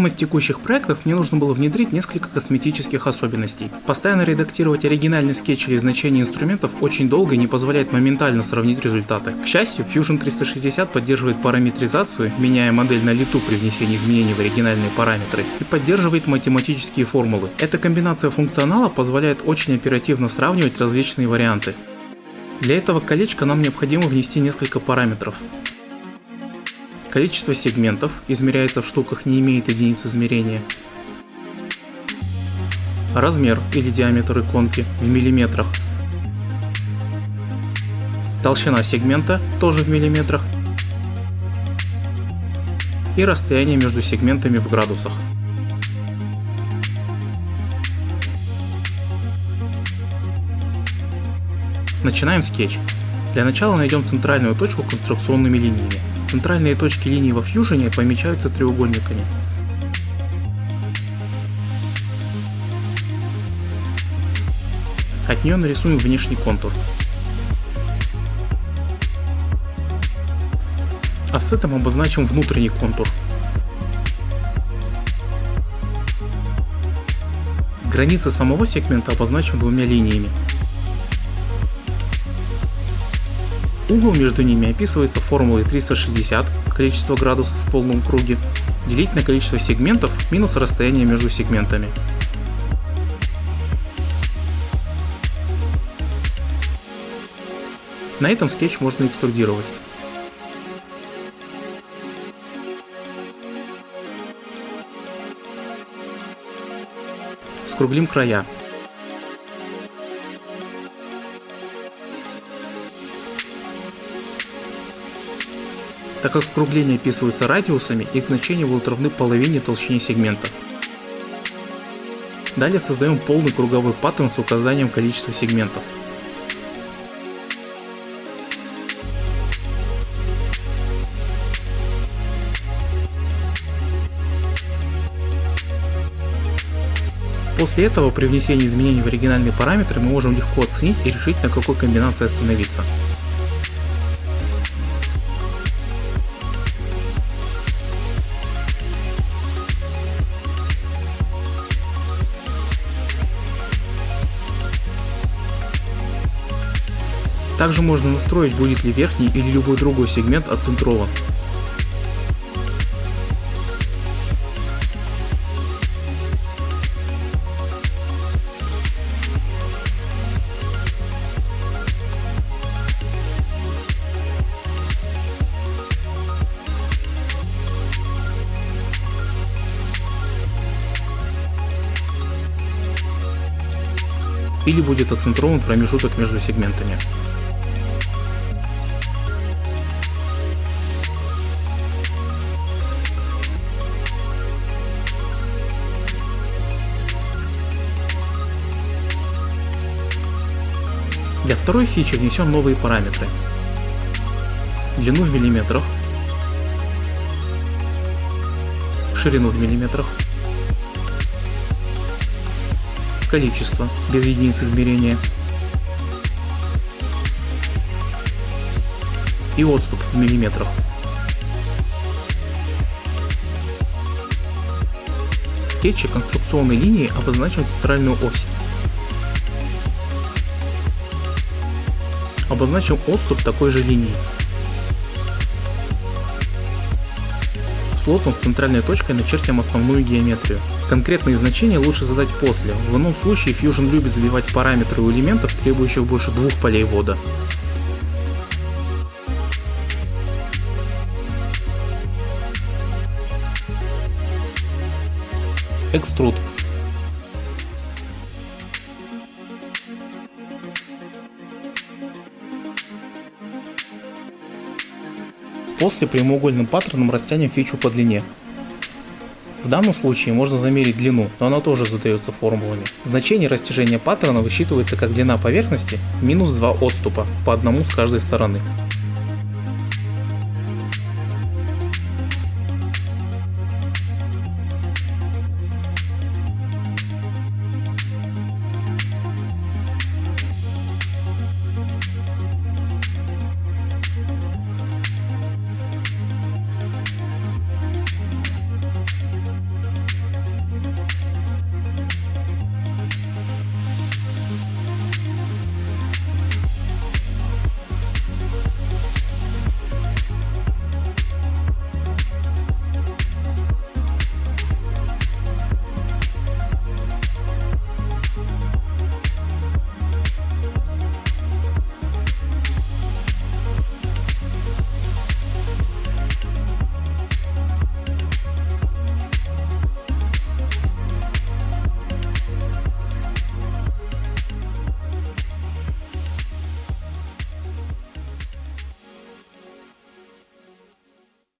одном из текущих проектов мне нужно было внедрить несколько косметических особенностей. Постоянно редактировать оригинальный скетч или значение инструментов очень долго и не позволяет моментально сравнить результаты. К счастью, Fusion 360 поддерживает параметризацию, меняя модель на лету при внесении изменений в оригинальные параметры, и поддерживает математические формулы. Эта комбинация функционала позволяет очень оперативно сравнивать различные варианты. Для этого колечка нам необходимо внести несколько параметров. Количество сегментов измеряется в штуках, не имеет единиц измерения. Размер или диаметр иконки в миллиметрах. Толщина сегмента тоже в миллиметрах. И расстояние между сегментами в градусах. Начинаем скетч. Для начала найдем центральную точку конструкционными линиями. Центральные точки линии во Fusion помечаются треугольниками. От нее нарисуем внешний контур. Офсетом обозначим внутренний контур. Границы самого сегмента обозначим двумя линиями. Угол между ними описывается формулой 360, количество градусов в полном круге, делить на количество сегментов минус расстояние между сегментами. На этом скетч можно экструдировать. Скруглим края. Так как скругления описываются радиусами, их значения будут равны половине толщине сегмента. Далее создаем полный круговой паттерн с указанием количества сегментов. После этого при внесении изменений в оригинальные параметры мы можем легко оценить и решить на какой комбинации остановиться. Также можно настроить, будет ли верхний или любой другой сегмент отцентрован. или будет отцентрован промежуток между сегментами. Для второй фичи внесем новые параметры. Длину в миллиметрах, ширину в миллиметрах, количество без единиц измерения и отступ в миллиметрах. В скетче конструкционной линии обозначим центральную ось. Обозначим отступ такой же линии. Слотом с центральной точкой начертим основную геометрию. Конкретные значения лучше задать после, в ином случае Fusion любит забивать параметры у элементов, требующих больше двух полей ввода. Экструд После прямоугольным паттерном растянем фичу по длине. В данном случае можно замерить длину, но она тоже задается формулами. Значение растяжения паттерна высчитывается как длина поверхности минус 2 отступа, по одному с каждой стороны.